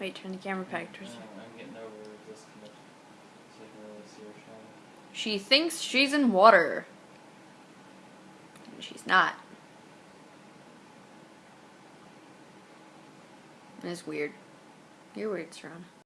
Wait, turn the camera back towards me. Her. She thinks she's in water. And she's not. It's weird. You're weird, Serena.